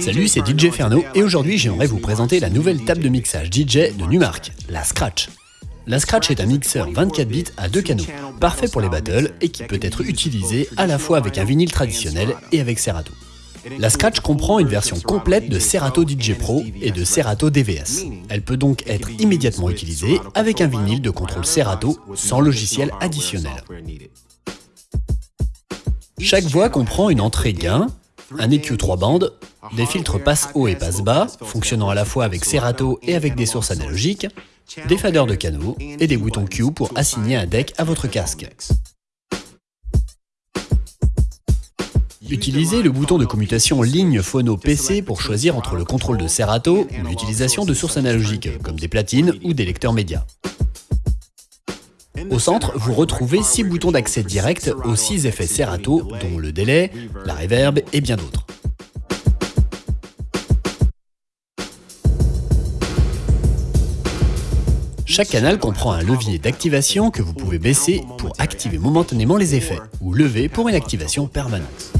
Salut, c'est DJ Ferno et aujourd'hui j'aimerais vous présenter la nouvelle table de mixage DJ de Numark, la Scratch. La Scratch est un mixeur 24 bits à deux canaux, parfait pour les battles et qui peut être utilisé à la fois avec un vinyle traditionnel et avec Serato. La Scratch comprend une version complète de Serato DJ Pro et de Serato DVS. Elle peut donc être immédiatement utilisée avec un vinyle de contrôle Serato sans logiciel additionnel. Chaque voix comprend une entrée gain, un EQ 3 bandes, des filtres passe haut et passe bas, fonctionnant à la fois avec Serato et avec des sources analogiques, des faders de canaux et des boutons Q pour assigner un deck à votre casque. Utilisez le bouton de commutation ligne phono PC pour choisir entre le contrôle de Serato ou l'utilisation de sources analogiques, comme des platines ou des lecteurs médias. Au centre, vous retrouvez 6 boutons d'accès direct aux 6 effets Serato, dont le délai, la reverb et bien d'autres. Chaque canal comprend un levier d'activation que vous pouvez baisser pour activer momentanément les effets, ou lever pour une activation permanente.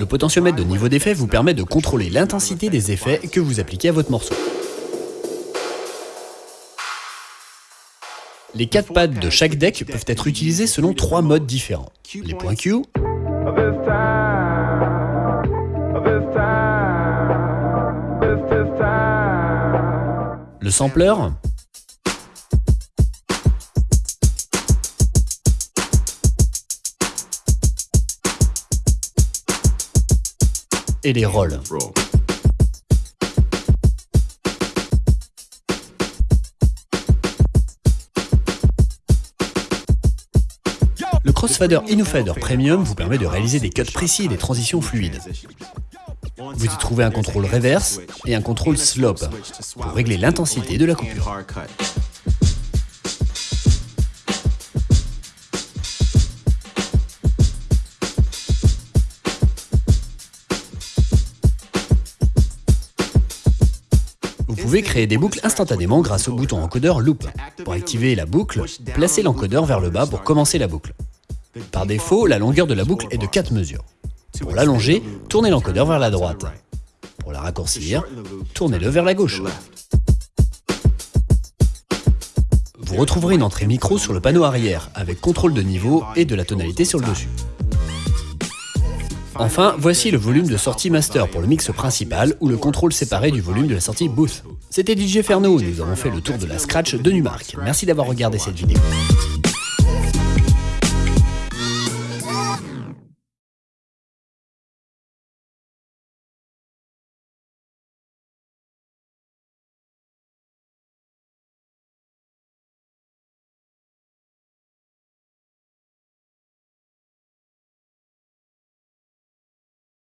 Le potentiomètre de niveau d'effet vous permet de contrôler l'intensité des effets que vous appliquez à votre morceau. Les quatre pads de chaque deck peuvent être utilisés selon trois modes différents. Les points Q, le sampler, et les rôles. Le Crossfader Inufader Premium vous permet de réaliser des cuts précis et des transitions fluides. Vous y trouvez un contrôle reverse et un contrôle slope pour régler l'intensité de la coupure. Vous pouvez créer des boucles instantanément grâce au bouton encodeur Loop. Pour activer la boucle, placez l'encodeur vers le bas pour commencer la boucle. Par défaut, la longueur de la boucle est de 4 mesures. Pour l'allonger, tournez l'encodeur vers la droite. Pour la raccourcir, tournez-le vers la gauche. Vous retrouverez une entrée micro sur le panneau arrière, avec contrôle de niveau et de la tonalité sur le dessus. Enfin, voici le volume de sortie master pour le mix principal ou le contrôle séparé du volume de la sortie booth. C'était DJ Ferno, nous avons fait le tour de la scratch de Numark. Merci d'avoir regardé cette vidéo.